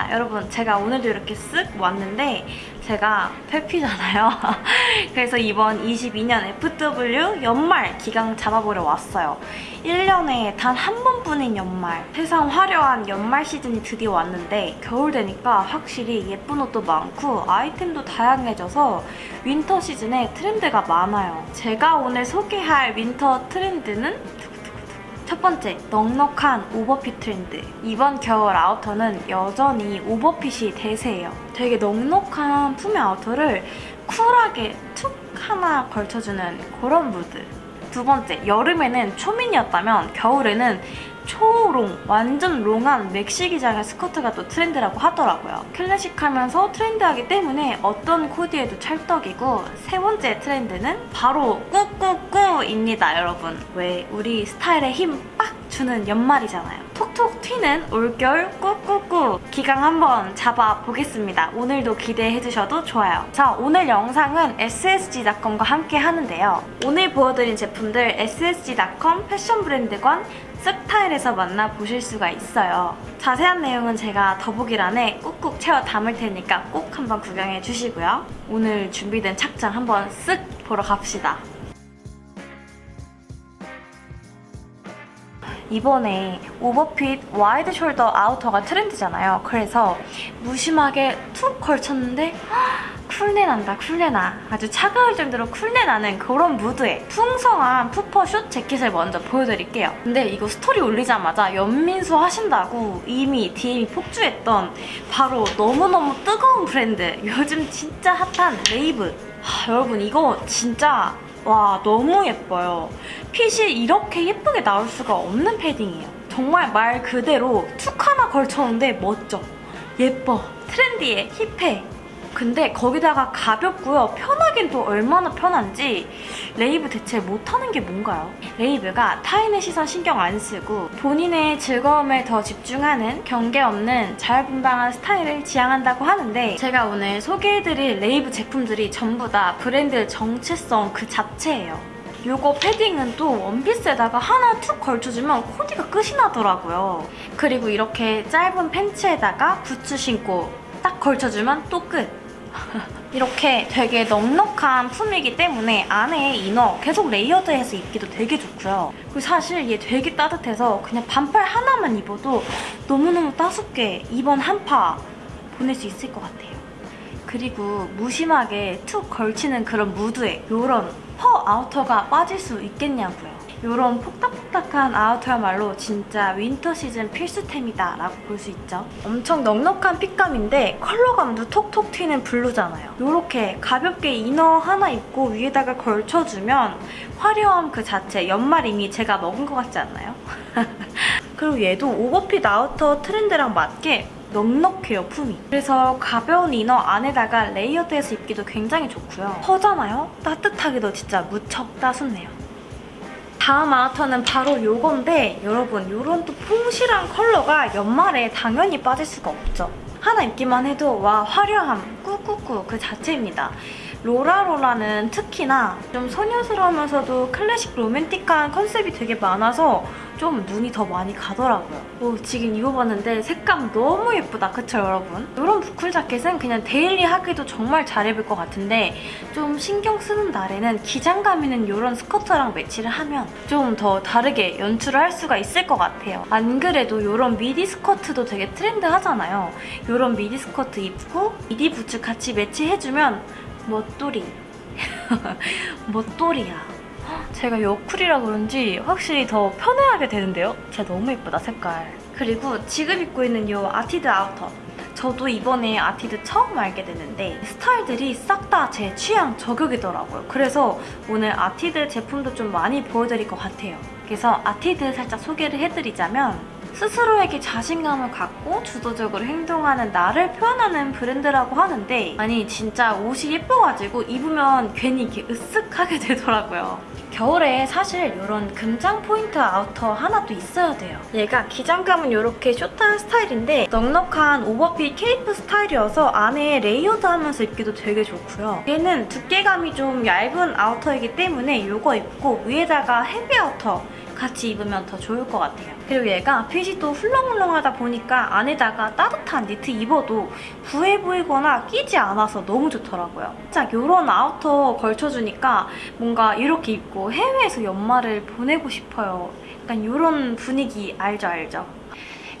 입니다. 여러분 제가 오늘도 이렇게 쓱 왔는데 제가 패피잖아요. 그래서 이번 22년 FW 연말 기강 잡아보러 왔어요. 1년에 단 한 번뿐인 연말. 세상 화려한 연말 시즌이 드디어 왔는데 겨울 되니까 확실히 예쁜 옷도 많고 아이템도 다양해져서 winter 시즌에 트렌드가 많아요. 제가 오늘 소개할 winter 트렌드는 첫 번째, 넉넉한 오버핏 트렌드. 이번 겨울 outer는 여전히 오버핏이 대세예요. 되게 넉넉한 품의 outer를 쿨하게 툭 하나 걸쳐주는 그런 무드. 두 번째, 여름에는 초미니였다면 겨울에는 초long, 완전 long한 maxi 기장의 스커트가 또 트렌드라고 하더라고요. 클래식하면서 트렌드하기 때문에 어떤 코디에도 찰떡이고 세 번째 트렌드는 바로 꾸꾸꾸입니다, 여러분. 왜 우리 스타일에 힘빡 주는 연말이잖아요. 톡톡 튀는 올겨울 꾸꾸꾸 기강 한번 잡아보겠습니다. 오늘도 기대해주셔도 좋아요. 자, 오늘 영상은 ssg.com과 함께 하는데요. 오늘 보여드린 제품들 ssg.com 패션 브랜드관 쓱타일에서 만나보실 수가 있어요. 자세한 내용은 제가 더보기란에 꾹꾹 채워 담을 테니까 꼭 한번 구경해 주시고요. 오늘 준비된 착장 한번 쓱 보러 갑시다. 이번에 오버핏 와이드 숄더 아우터가 트렌드잖아요. 그래서 무심하게 툭 걸쳤는데 쿨내 난다 쿨내 나 아주 차가울 정도로 쿨내 나는 그런 무드의 풍성한 puffer short 재킷을 먼저 보여드릴게요. 근데 이거 스토리 올리자마자 연민수 하신다고 이미 DM이 폭주했던 바로 너무너무 뜨거운 브랜드 요즘 진짜 핫한 레이브 하, 여러분 이거 진짜 와 너무 예뻐요. 핏이 이렇게 예쁘게 나올 수가 없는 패딩이에요. 정말 말 그대로 툭 하나 걸쳤는데 멋져. 예뻐. Trendy해. Hip해. 근데 거기다가 가볍고요. 편하긴 또 얼마나 편한지 레이브 대체 못하는 게 뭔가요? 레이브가 타인의 시선 신경 안 쓰고 본인의 즐거움에 더 집중하는 경계 없는 자유분방한 스타일을 지향한다고 하는데 제가 오늘 소개해드릴 레이브 제품들이 전부 다 브랜드 정체성 그 자체예요. 요거 패딩은 또 원피스에다가 하나 툭 걸쳐주면 코디가 끝이 나더라고요. 그리고 이렇게 짧은 팬츠에다가 부츠 신고 딱 걸쳐주면 또 끝. 이렇게 되게 넉넉한 품이기 때문에 안에 inner 계속 layered해서 입기도 되게 좋고요. 그리고 사실 얘 되게 따뜻해서 그냥 반팔 하나만 입어도 너무너무 따숩게 이번 한파 보낼 수 있을 것 같아요. 그리고 무심하게 툭 걸치는 그런 무드에 이런 fur outer가 빠질 수 있겠냐고요. 이런 폭닥폭닥한 outer야말로 진짜 winter 시즌 필수템이다 라고 볼 수 있죠. 엄청 넉넉한 fit감인데 컬러감도 톡톡 튀는 블루잖아요. 이렇게 가볍게 inner 하나 입고 위에다가 걸쳐주면 화려함 그 자체 연말 이미 제가 먹은 것 같지 않나요? 그리고 얘도 overfit outer 트렌드랑 맞게 넉넉해요, 품이. 그래서 가벼운 inner 안에다가 layered해서 입기도 굉장히 좋고요. Fur잖아요? 따뜻하기도 진짜 무척 따숩네요. 다음 outer는 바로 이건데 여러분 이런 또 퐁실한 컬러가 연말에 당연히 빠질 수가 없죠. 하나 입기만 해도 와 화려함 꾸꾸꾸 그 자체입니다. 로라로라는 특히나 좀 소녀스러우면서도 클래식 로맨틱한 컨셉이 되게 많아서 좀 눈이 더 많이 가더라고요. 오, 지금 입어봤는데 색감 너무 예쁘다. 그쵸 여러분? 이런 boucle 자켓은 그냥 daily 하기도 정말 잘 입을 것 같은데 좀 신경 쓰는 날에는 기장감 있는 이런 스커트랑 매치를 하면 좀 더 다르게 연출을 할 수가 있을 것 같아요. 안 그래도 이런 미디 스커트도 되게 트렌드 하잖아요. 이런 미디 스커트 입고 미디 부츠 같이 매치해주면 멋돌이. 멋돌이야. 제가 여쿨이라 그런지 확실히 더 편애하게 되는데요? 진짜 너무 예쁘다, 색깔. 그리고 지금 입고 있는 이 아티드 outer. 저도 이번에 아티드 처음 알게 됐는데 스타일들이 싹 다 제 취향 저격이더라고요. 그래서 오늘 아티드 제품도 좀 많이 보여드릴 것 같아요. 그래서 아티드 살짝 소개를 해드리자면 스스로에게 자신감을 갖고 주도적으로 행동하는 나를 표현하는 브랜드라고 하는데 아니 진짜 옷이 예뻐가지고 입으면 괜히 이렇게 으쓱하게 되더라고요. 겨울에 사실 이런 금장 포인트 outer 하나 또 있어야 돼요. 얘가 기장감은 이렇게 숏한 스타일인데 넉넉한 오버핏 케이프 스타일이어서 안에 layered하면서 입기도 되게 좋고요. 얘는 두께감이 좀 얇은 outer이기 때문에 이거 입고 위에다가 heavy outer 같이 입으면 더 좋을 것 같아요. 그리고 얘가 핏이 또 훌렁훌렁하다 보니까 안에다가 따뜻한 니트 입어도 부해 보이거나 끼지 않아서 너무 좋더라고요. 살짝 이런 outer 걸쳐주니까 뭔가 이렇게 입고 해외에서 연말을 보내고 싶어요. 약간 이런 분위기 알죠 알죠?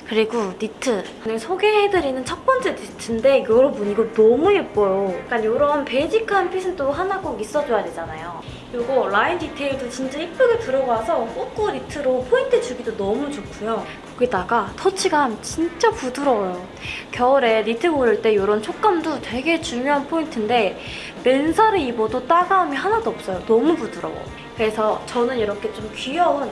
그리고 니트 오늘 소개해드리는 첫 번째 니트인데 여러분 이거 너무 예뻐요. 약간 이런 basic한 fit은 또 하나 꼭 있어줘야 되잖아요. 이거 라인 디테일도 진짜 예쁘게 들어가서 꾸꾸 니트로 포인트 주기도 너무 좋고요. 거기다가 touch감 진짜 부드러워요. 겨울에 니트 고를 때 이런 촉감도 되게 중요한 포인트인데 맨살을 입어도 따가움이 하나도 없어요. 너무 부드러워. 그래서 저는 이렇게 좀 귀여운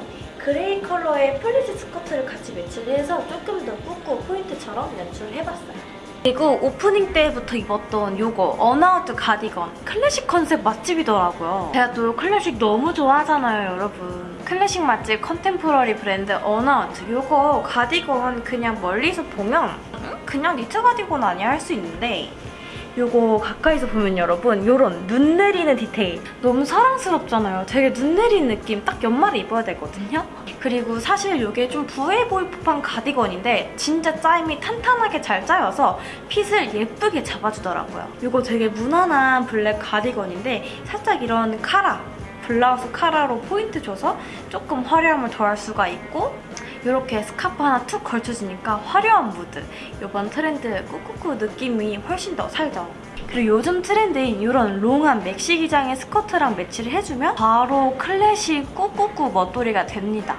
gray 컬러의 pleats 스커트를 같이 매치를 해서 조금 더 꾸꾸 포인트처럼 연출을 해봤어요. 그리고 오프닝 때부터 입었던 요거 어나우트 가디건 클래식 컨셉 맛집이더라고요. 제가 또 클래식 너무 좋아하잖아요, 여러분. 클래식 맛집 contemporary 브랜드 어나우트 요거 가디건 그냥 멀리서 보면 음? 그냥 니트 가디건 아니야 할 수 있는데 요거 가까이서 보면 여러분 요런 눈 내리는 디테일 너무 사랑스럽잖아요. 되게 눈 내리는 느낌 딱 연말에 입어야 되거든요. 그리고 사실 이게 좀 부해 보일 법한 가디건인데 진짜 짜임이 탄탄하게 잘 짜여서 fit을 예쁘게 잡아주더라고요. 이거 되게 무난한 블랙 가디건인데 살짝 이런 카라 블라우스 카라로 포인트 줘서 조금 화려함을 더할 수가 있고 이렇게 스카프 하나 툭 걸쳐지니까 화려한 무드. 이번 트렌드 꾸꾸꾸 느낌이 훨씬 더 살죠. 그리고 요즘 트렌드인 이런 long한 maxi 기장의 스커트랑 매치를 해주면 바로 클래식 꾸꾸꾸 멋돌이가 됩니다.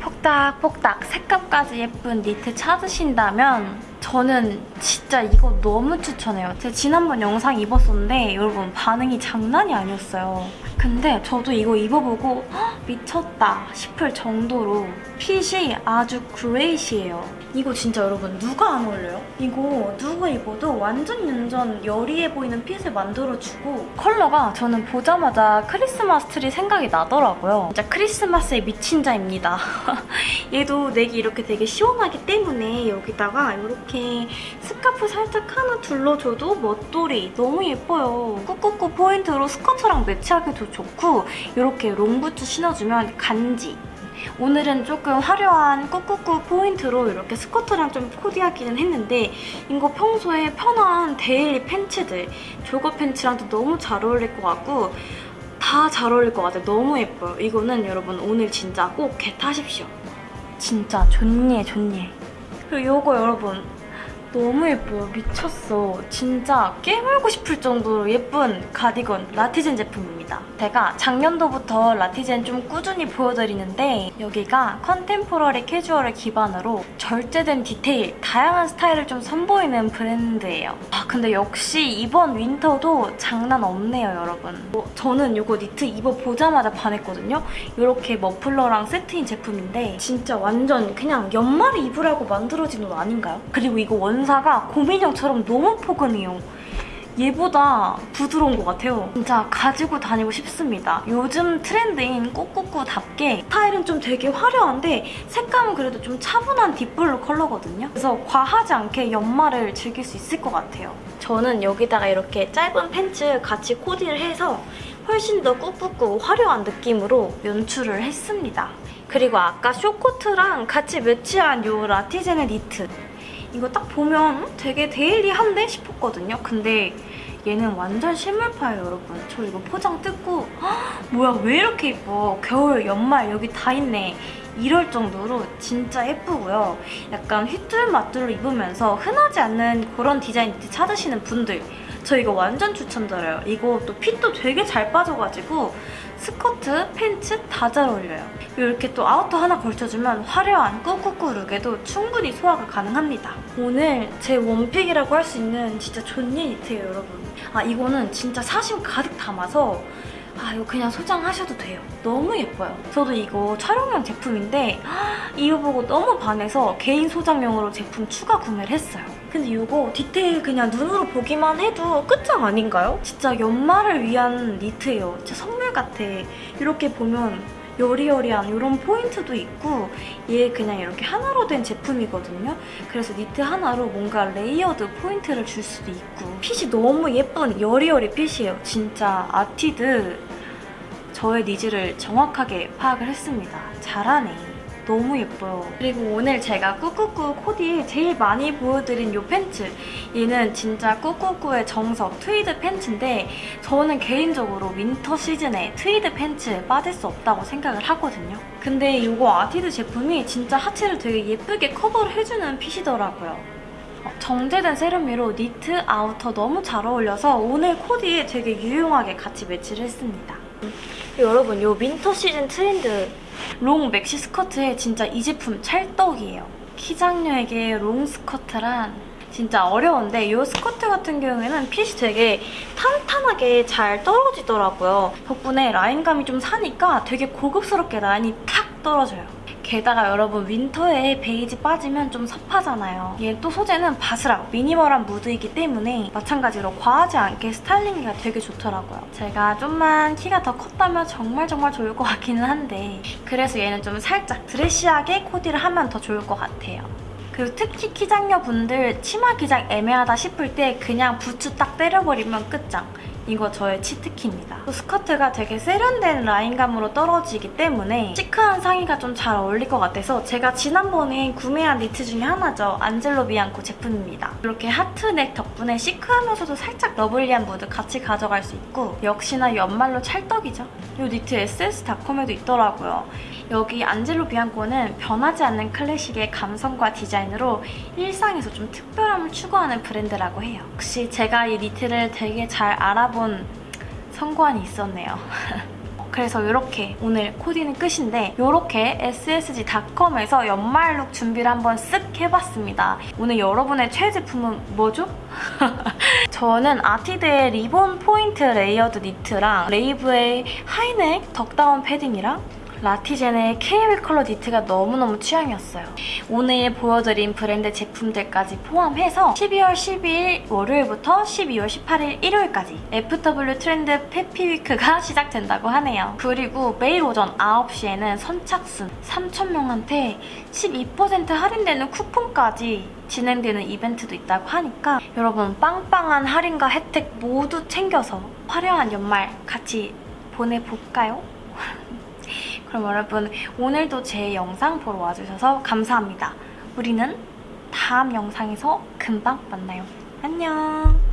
폭닥폭닥. 색감까지 예쁜 니트 찾으신다면 저는 진짜 이거 너무 추천해요. 제가 지난번 영상 입었었는데 여러분 반응이 장난이 아니었어요. 근데 저도 이거 입어보고 헉, 미쳤다 싶을 정도로 fit이 아주 crazy해요. 이거 진짜 여러분 누가 안 어울려요? 이거 누가 입어도 완전 완전 여리해 보이는 fit을 만들어주고 컬러가 저는 보자마자 크리스마스 트리 생각이 나더라고요. 진짜 크리스마스에 미친 자입니다. 얘도 neck이 이렇게 되게 시원하기 때문에 여기다가 이렇게 스카프 살짝 하나 둘러줘도 멋돌이 너무 예뻐요. 꾸꾸꾸 포인트로 스커트랑 매치하기도 좋고 이렇게 롱부츠 신어주면 간지 오늘은 조금 화려한 꾸꾸꾸 포인트로 이렇게 스커트랑 좀 코디하기는 했는데 이거 평소에 편한 daily 팬츠들 jogger 팬츠랑도 너무 잘 어울릴 것 같고 다 잘 어울릴 것 같아요. 너무 예뻐요. 이거는 여러분 오늘 진짜 꼭 get하십시오. 진짜 좋네 좋네. 그리고 이거 여러분 너무 예뻐요. 미쳤어. 진짜 깨물고 싶을 정도로 예쁜 가디건 라티젠 제품입니다. 제가 작년도부터 라티젠 좀 꾸준히 보여드리는데 여기가 contemporary 캐주얼을 기반으로 절제된 디테일, 다양한 스타일을 좀 선보이는 브랜드예요. 아 근데 역시 이번 윈터도 장난 없네요, 여러분. 어, 저는 이거 니트 입어보자마자 반했거든요. 이렇게 머플러랑 세트인 제품인데 진짜 완전 그냥 연말에 입으라고 만들어진 옷 아닌가요? 그리고 이거 원 원사가 곰인형처럼 너무 포근해요. 얘보다 부드러운 것 같아요. 진짜 가지고 다니고 싶습니다. 요즘 트렌드인 꾸꾸꾸답게 스타일은 좀 되게 화려한데 색감은 그래도 좀 차분한 deep blue 컬러거든요. 그래서 과하지 않게 연말을 즐길 수 있을 것 같아요. 저는 여기다가 이렇게 짧은 팬츠 같이 코디를 해서 훨씬 더 꾹꾹꾹 화려한 느낌으로 연출을 했습니다. 그리고 아까 쇼코트랑 같이 매치한 이 라티제네 니트 이거 딱 보면 되게 데일리한데 싶었거든요. 근데 얘는 완전 실물파예요, 여러분. 저 이거 포장 뜯고 헉, 뭐야 왜 이렇게 예뻐. 겨울, 연말 여기 다 있네. 이럴 정도로 진짜 예쁘고요. 약간 휘뚤마뚤로 입으면서 흔하지 않는 그런 디자인 찾으시는 분들 저 이거 완전 추천드려요. 이거 또 fit도 되게 잘 빠져가지고 스커트, 팬츠 다 잘 어울려요. 이렇게 또 outer 하나 걸쳐주면 화려한 꾸꾸꾸 look에도 충분히 소화가 가능합니다. 오늘 제 one pick이라고 할 수 있는 진짜 존예 니트예요, 여러분. 아 이거는 진짜 사심 가득 담아서 아 이거 그냥 소장하셔도 돼요. 너무 예뻐요. 저도 이거 촬영용 제품인데 이거 보고 너무 반해서 개인 소장용으로 제품 추가 구매를 했어요. 근데 이거 디테일 그냥 눈으로 보기만 해도 끝장 아닌가요? 진짜 연말을 위한 니트예요. 진짜 선물 같아. 이렇게 보면 여리여리한 이런 포인트도 있고 얘 그냥 이렇게 하나로 된 제품이거든요. 그래서 니트 하나로 뭔가 layered 포인트를 줄 수도 있고 핏이 너무 예쁜 여리여리 fit이에요. 진짜 아티드 저의 needs를 정확하게 파악을 했습니다. 잘하네. 너무 예뻐요. 그리고 오늘 제가 꾸꾸꾸 코디에 제일 많이 보여드린 이 팬츠. 얘는 진짜 꾸꾸꾸의 정석 트위드 팬츠인데 저는 개인적으로 winter 시즌에 트위드 팬츠에 빠질 수 없다고 생각을 하거든요. 근데 이거 아티드 제품이 진짜 하체를 되게 예쁘게 커버를 해주는 fit이더라고요. 어, 정제된 세련미로 니트 outer 너무 잘 어울려서 오늘 코디에 되게 유용하게 같이 매치를 했습니다. 여러분 이 winter 시즌 트렌드 long maxi 스커트에 진짜 이 제품 찰떡이에요. 키작녀에게 롱 스커트란 진짜 어려운데 이 스커트 같은 경우에는 핏이 되게 탄탄하게 잘 떨어지더라고요. 덕분에 라인감이 좀 사니까 되게 고급스럽게 라인이 탁 떨어져요. 게다가 여러분 winter에 베이지 빠지면 좀 섭하잖아요. 얘 또 소재는 바스락, minimal한 무드이기 때문에 마찬가지로 과하지 않게 스타일링하기가 되게 좋더라고요. 제가 좀만 키가 더 컸다면 정말 정말 좋을 것 같기는 한데 그래서 얘는 좀 살짝 드레시하게 코디를 하면 더 좋을 것 같아요. 그리고 특히 키작녀 분들 치마 기장 애매하다 싶을 때 그냥 부츠 딱 때려버리면 끝장. 이거 저의 cheat key입니다. 또 스커트가 되게 세련된 라인감으로 떨어지기 때문에 chic한 상의가 좀 잘 어울릴 것 같아서 제가 지난번에 구매한 니트 중에 하나죠. 안젤로 비앙코 제품입니다. 이렇게 heart neck 덕분에 chic하면서도 살짝 lovely한 무드 같이 가져갈 수 있고 역시나 연말로 찰떡이죠. 이 니트 SS닷컴에도 있더라고요. 여기 안젤로 비앙코는 변하지 않는 클래식의 감성과 디자인으로 일상에서 좀 특별함을 추구하는 브랜드라고 해요. 역시 제가 이 니트를 되게 잘 알아 본 성관이 있었네요. 그래서 이렇게 오늘 코디는 끝인데 이렇게 ssg.com에서 연말look 준비를 한번 쓱 해봤습니다. 오늘 여러분의 최애 제품은 뭐죠? 저는 아티드의 리본 포인트 layered 니트랑 레이브의 high neck duck down 패딩이랑 라티젠의 케이윌 컬러 니트가 너무너무 취향이었어요. 오늘 보여드린 브랜드 제품들까지 포함해서 12월 12일 월요일부터 12월 18일 일요일까지 FW 트렌드 페피 위크가 시작된다고 하네요. 그리고 매일 오전 9시에는 선착순 3,000명한테 12% 할인되는 쿠폰까지 진행되는 이벤트도 있다고 하니까 여러분 빵빵한 할인과 혜택 모두 챙겨서 화려한 연말 같이 보내볼까요? 그럼 여러분 오늘도 제 영상 보러 와주셔서 감사합니다. 우리는 다음 영상에서 금방 만나요. 안녕!